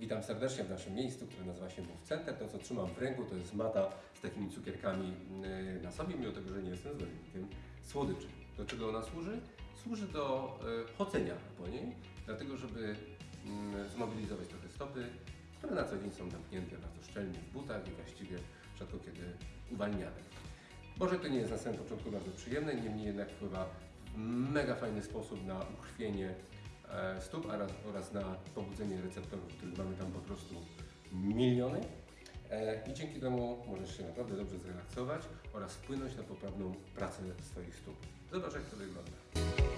Witam serdecznie w naszym miejscu, które nazywa się Move Center. To, co trzymam w ręku, to jest mata z takimi cukierkami yy, na sobie, mimo tego, że nie jestem zwolennikiem słodyczy. Do czego ona służy? Służy do yy, chodzenia po niej, dlatego żeby yy, zmobilizować trochę stopy, które na co dzień są zamknięte bardzo szczelnie w butach i właściwie rzadko kiedy uwalniane. Może to nie jest na samym początku bardzo przyjemne, niemniej jednak wpływa w mega fajny sposób na ukrwienie stóp oraz, oraz na pobudzenie receptorów, których mamy tam po prostu miliony. E, I dzięki temu możesz się naprawdę dobrze zrelaksować oraz wpłynąć na poprawną pracę swoich stóp. Zobacz jak to wygląda.